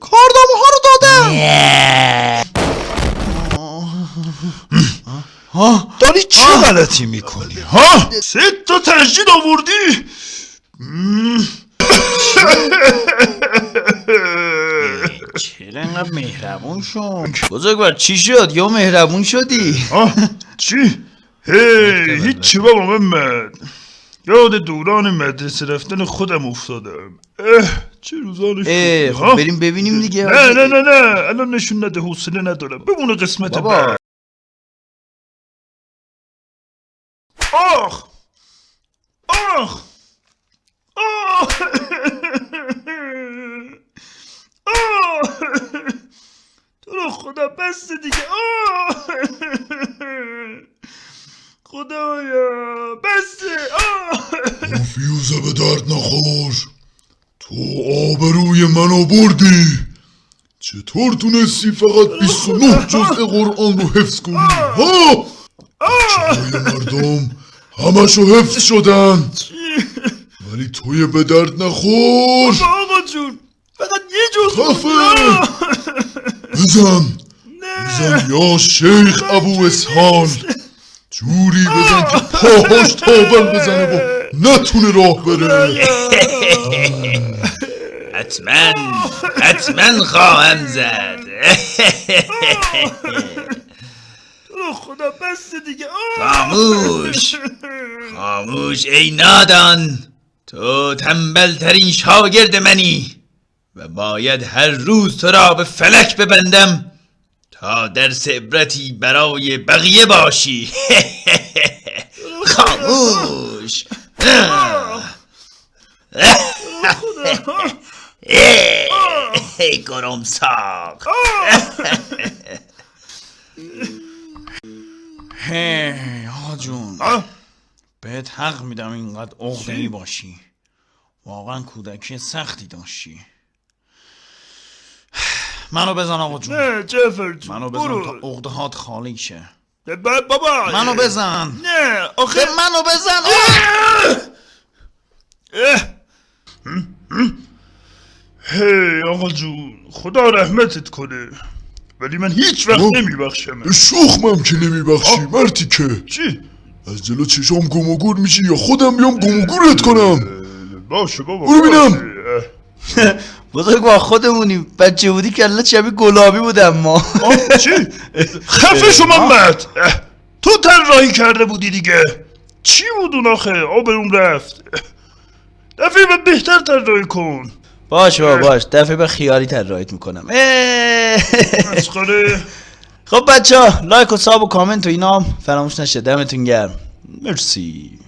کاردامه ها رو دادم. ها داری چه غلطی می‌کنی؟ ها سه تا تجدید آوردی. چرا انقدر مهربون شد بزرگوار چی شد؟ یا مهربون شدی؟ چی؟ هی هیچی بابا محمد یاد دوران مدرسه رفتن خودم افتادم. اه. چه روزان خوبی خب ها؟ بریم ببینیم دیگه. نه نه نه نه. الان نشون نده حوصله ندارم. بمونه قسمت بابا. بعد. آخ! آخ! آخ! آخ! تو رو خدا بس دیگه. آخ! خدایا بس. آخ! فیوزه به درد نخور. تو آبروی منو بردی چطور تونستی فقط 29 جزء قرآن رو حفظ کنی؟ ها؟ جای مردم همشو حفظ شدن. ولی توی به درد نخور. آقا جون فقط یه جز خفه. بزن. بزن. یا شیخ ابو اسحال جوری بزن که پاهاش تاول بزنه و نتونه راه بره. حتما حتما خواهم زد. خدا بس دیگه. خاموش خاموش ای نادان. تو تنبل ترین شاگرد منی و باید هر روز تو را به فلک ببندم تا درس عبرتی برای بقیه باشی. خاموش. ای گرم ساق هی آقا جون. آه. بهت حق میدم اینقدر عقده ای باشی. واقعا کودکی سختی داشتی. منو بزن آقا جون. منو بزن. تا عقده هات خالی شه. بابا. منو بزن. نه آخه. منو بزن. هی آقا جون خدا رحمتت کنه. ولی من هیچ وقت. نمیبخشم به شوخمم که نمیبخشی مرتی که. چی؟ از جلو چشام گم و گور میشی یا خودم بیام گم و گورت کنم؟ باشه بابا برو بینم. بزرگ با خودمونی. بچه بودی کلت شبیه گلابی بود اما آه، چی؟ خفه محمد. اه، تو طراحی کرده بودی دیگه. چی بود اون آخه؟ آبروم رفت. دفعه بعد بهتر طراحی کن. باش بابا باش. دفعه به خیالی طراحیت می‌کنم. مسخره. خب بچه ها لایک و ساب و کامنت و اینا. هم فراموش نشه. دمتون گرم. مرسی.